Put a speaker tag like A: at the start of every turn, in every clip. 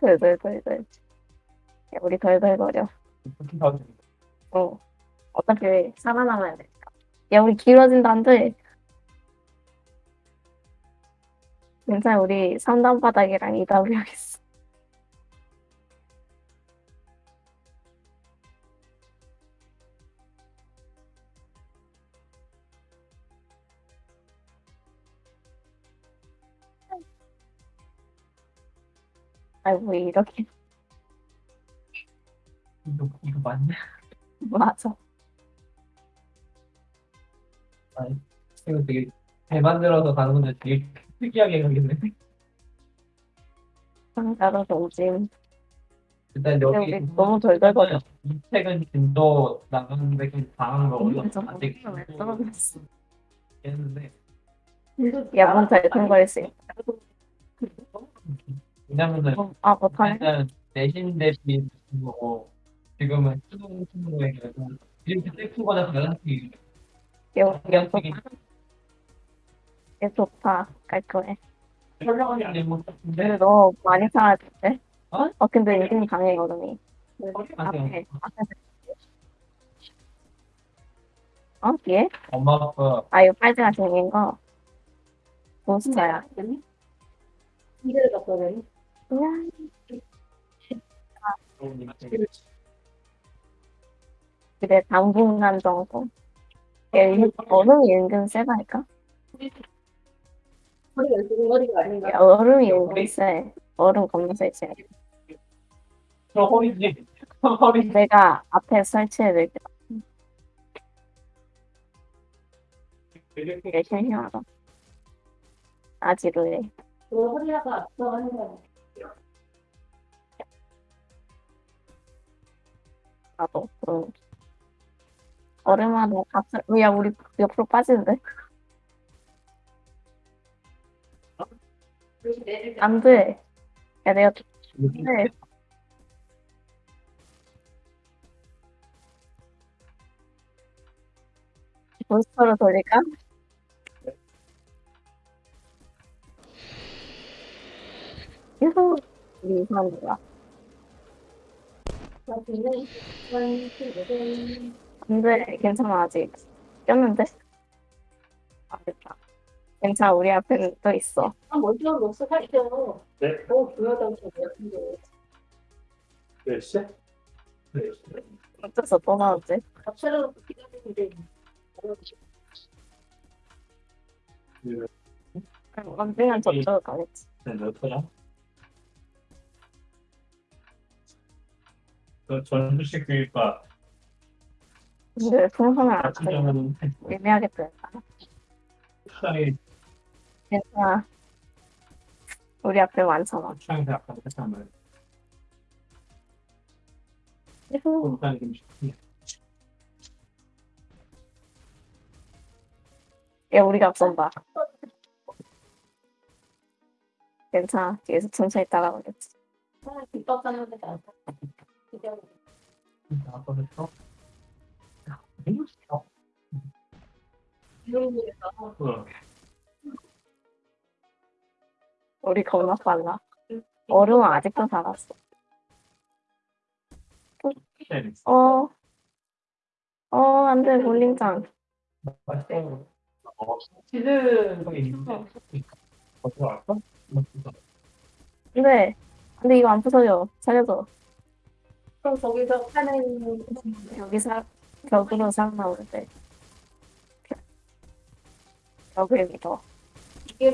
A: 덜덜덜덜. 야, 우리 덜덜거려. 어. 어차피 살아남아야 되니까. 야, 우리 길어진다, 안 돼. 괜찮아, 우리 3단 바닥이랑 2W 하겠어. 아이고, 이렇게.
B: 이거 이거 맞냐?
A: 맞아.
B: 이거 되게 잘 만들어서 가는 건데 되게 특이하게 가겠네.
A: 상자로서 오짐.
B: 일단
A: 근데
B: 여기
A: 우리 너무 덜덜거려.
B: 이 책은 진도 나가는데 그 당한 거 아직
A: 왜 떨어졌어?
B: 했는데
A: 야, 뭔잘 통과할 수 있어.
B: 왜냐면은
A: 어, 아, 못하네.
B: 일단 내신 대비 거고 지금은 수능 수능에 그래서 이렇게 셀프보다 가능성이
A: 여, 좋다. 깔끔해.
B: 설명하기 안 되는 것
A: 근데
B: 같은데
A: 너 많이 사라졌대?
B: 어?
A: 어, 근데 이름이 강해, 얼음이.
B: 맞아요.
A: 앞에, 앞에. 어, 뒤에?
B: 엄마 아빠
A: 아, 이거 빨대가 생긴 거. 몬스터야.
C: 이대로 바꿔야
A: 그냥, 그래, 당분간 정도. 얼음이 은근 세다니까? 야, 얼음이 은근 세. 얼음 겁나 세지.
B: 저 허리지 허리
A: 내가 앞에 설치해둘게. 되게 신기하다. 아지루해.
C: 그 허리가 앞서가는 거
A: 나도. 응. 얼음하고 값을, 야, 우리 옆으로 빠지는데? 안 돼. 야, 내가, 네. 몬스터로 돌릴까? 유후. 우리 이상한 거야. 안 돼. 괜찮아, 아직. 꼈는데? 아, 됐다. 괜찮아, 우리 앞에는 또 있어.
C: 아, 먼저 살죠.
D: 네.
C: 너무 중요하다고 생각하는데.
D: 몇 시?
A: 어째서 또 나왔지?
C: 갑자기 기다리는데.
A: 언젠간 저쪽으로 가겠지.
D: 네, 몇 거야? 전주식 교육과
A: 근데 풍선을 안
D: 같은
A: 쳐.
D: 경우는
A: 애매하겠다.
D: 시장에
A: 괜찮아. 우리 앞에 많잖아.
D: 시장에서 아까 좀 쉽게.
A: 야, 우리가 앞선다. 괜찮아. 뒤에서 천천히 따라오겠지.
C: 뒷밥 가는 데가 안 기다려.
B: 아빠 했어?
C: 이런 데가
D: 어,
A: 우리 겁나 빨라. 얼음은 아직도 살았어.
D: 네.
A: 어. 어, 안 돼, 볼링장.
B: 어 알까?
A: 근데, 이거 안 부서져. 살려줘.
C: 그럼 거기서 파는
A: 여기 사, 벽으로 상 나오는데. 벽을 믿어.
C: 이게.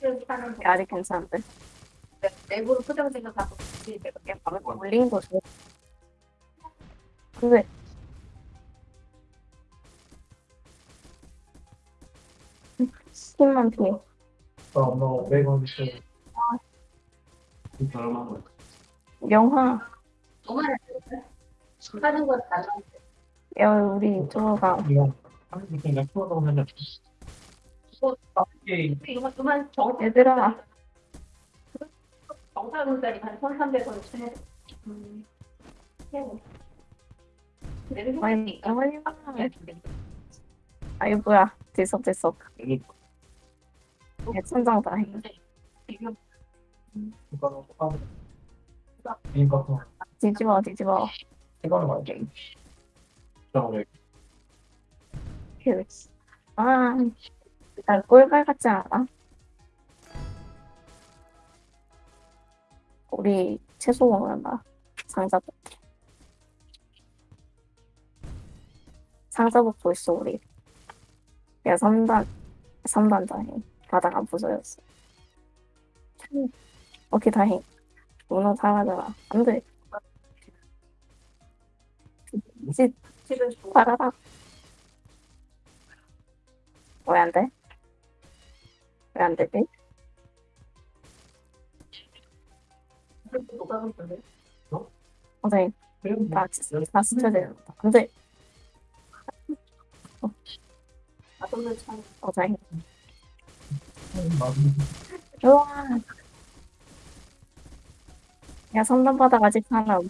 C: 이렇게 거.
A: 아직 괜찮은데.
C: 내부로 표정 생각하고 이제
A: 이게 밤에 볼링 거 줘. 근데, 스킨만 피해.
B: 엄마가 500원 주
D: 저렴한 거.
A: 영화.
C: 정말 하는 건 달라.
A: 야, 우리 이쪽으로 가.
B: 이거 한국 생각 풀어서 하면 이게
C: 이거만 그만 정
A: 얘들아.
C: 정사분짜리 한 1,300원 치네. 음. 내는
A: 아니. 아이, 뭐야. 들썩 들썩.
D: 여기
A: 야, 천장 다행.
B: 이거
A: 뒤집어, 뒤집어.
B: 이거는
D: 왜
A: 휴. 아, 나 꿀빨 같지 않아? 우리 채소 먹는다. 상자복. 상자복도 있어, 우리. 야, 3단, 3단 다행. 바닥 안 부서졌어. 음, 오케이, 다행. 문어 사라져라. 안 돼. 집, 빨아라. 왜 안 돼? 왜 안 되지? 선생님, 나, 되는다. 안 돼. 어.
B: 맞은
A: 우와. 야, 3단 바닥 아직 하나
C: 없.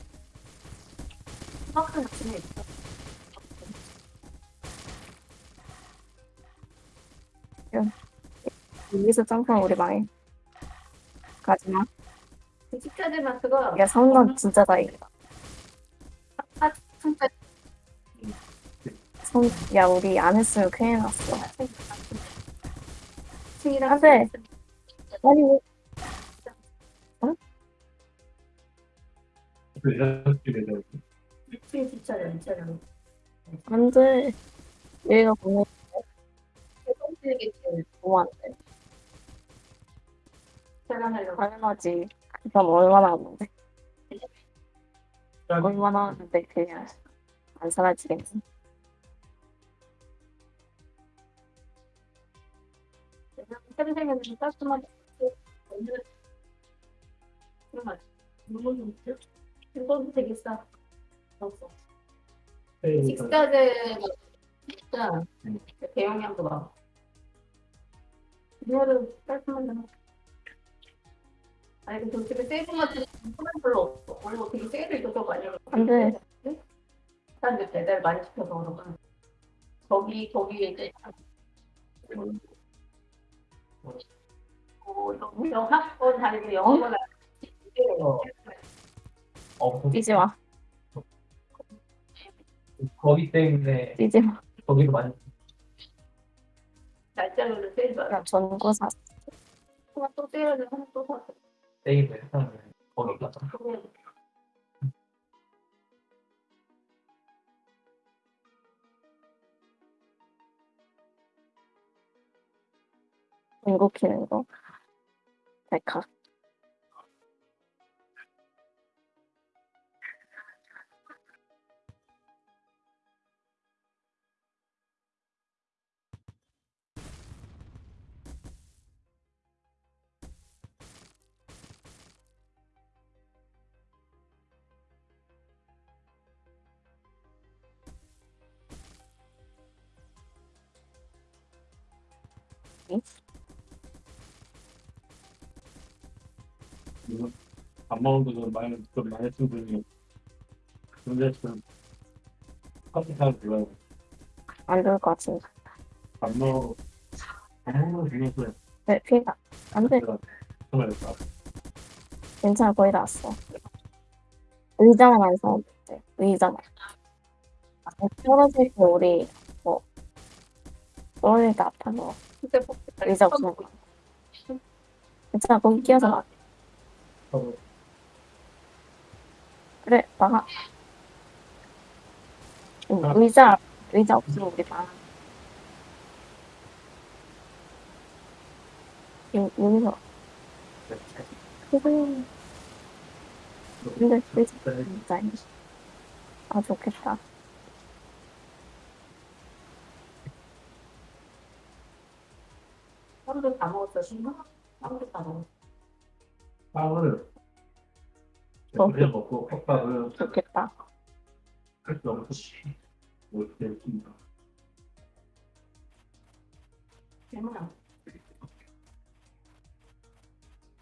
A: 여기서 점프는 우리 망해. 가지마.
C: 집까지만 그거.
A: 야, 3단 진짜 다행이다.
C: 아, 진짜.
A: 성, 야, 우리 안 했으면 큰일 났어. 안 돼. 아니, 안 돼. 얘가 보내. 당연하지. 그럼 얼마나 하는데? 얼마나 하는데 그냥 안
C: 사라지겠지. 평생에는 따뜻한 그런 말 너무 좋죠. 이건 되게 싸. 없어. 식자재가 진짜 대용량도 많아. 이거는 깔끔하잖아 아니 근데 솔직히 세이브 같은 건 별로 없어. 원래 되게 세일을 이것저것 많이 하고
A: 안 돼.
C: 사람들 배달 많이 시켜서 그런가 거기 거기에 이제 어, 영학원 다니고 영어만
B: 없어
A: 뛰지 마.
B: 거기 때문에
A: 뛰지 마.
B: 거기도 많이
C: 날짜로는 세일 받아
A: 야, 전구 사.
C: 하나 또 세일을 하나 또 사.
B: 세이브 해서 거기 가서
C: 그러면
A: 전구 키는 거. 백화.
D: 밥 먹은 거좀 많이 좀 많이 쓴 분이 근데 좀 커피 잘 좋아요.
A: 안 좋을 것 같은데.
D: 밥 먹. 밥 먹는 거 중에서
A: 네, 피가. 안 돼.
D: 제가 정말.
A: 괜찮아, 거의 다 왔어. 의자만 안 사면 돼. 의자만. 아, 떨어질 때 우리, 뭐, 떨어질 때 아파서
C: 뭐
A: 의자 없으면. 괜찮아, 거기 끼어서 나.
B: 어,
A: 그래, 나가. 응, 의자, 의자 없으면 우리 나가. 여, 여기서. 그래. 근데 의자 진짜. 아, 좋겠다.
C: 신나? 하루도 다 먹었어
D: 빵을
A: 어.
D: 그냥 먹고 컵밥을
A: 좋겠다.
D: 할수 없이 못해 줍니다.
C: 얼마나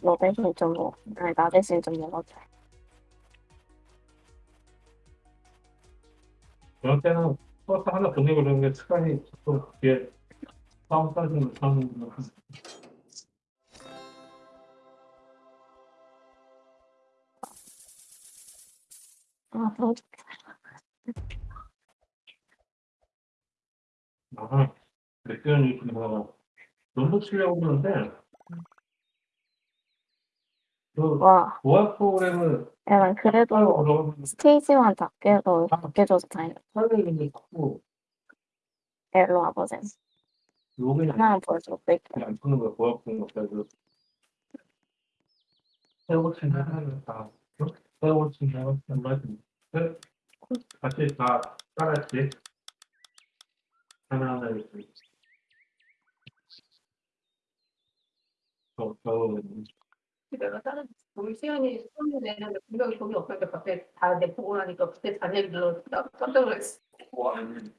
A: 너 대신 좀 먹어. 아니, 나 대신 좀 먹어줘.
D: 그럴 때는 버스 하나 보내고 그러는 게 습관이 또 뒤에 싸움 싸주는 싸우는
A: 아, 너무.
D: 아, 맥주는 뭐 너무 치려고 그러는데 그
A: 와,
D: 보안 프로그램을
A: 약간
D: 따로
A: 그래도
D: 그러면
A: 스테이지만 닦여도 닦여줘서 다행이다.
D: 설명이 자꾸
A: 일로 와보세요.
D: 로그인 안,
A: 하나 보여줘. 뺄게요.
D: 안 푸는 거야 보안 프로그램 거다 세워친 거말 씀 같이 다 따라했지 하나 하나 이렇게 저, 저,
C: 내가 다른 우리 시연이 수업을 내는데 분명히 돈이 없으니까 갑자기 다내 보고 나니까 그때 나 깜짝 놀랐어.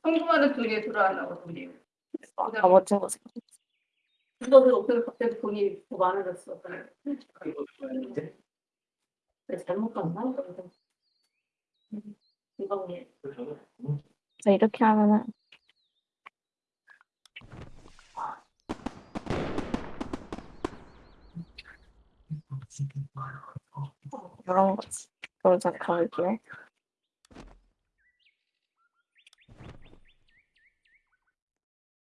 C: 성공하는 둘이 들어왔나고 둘이.
A: 아, 멋진 거지.
C: 이거는 없으면 갑자기 돈이 더 많아졌어. 그래. 그래, 잘못 갔나?
A: 그래서 이렇게 하면은 이런 거지. 이걸 좀 가볼게요.